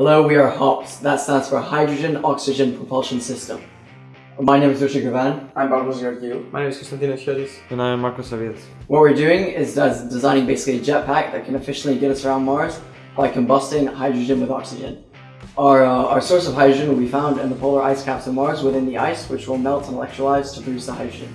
Hello, we are HOPS. That stands for Hydrogen Oxygen Propulsion System. My name is Richard Gavan. I'm Barbara Georgiou. My name is Konstantinos Chiodis. And I am Marco Saviet. What we're doing is designing basically a jetpack that can efficiently get us around Mars by combusting hydrogen with oxygen. Our, uh, our source of hydrogen will be found in the polar ice caps of Mars within the ice, which will melt and electrolyze to produce the hydrogen.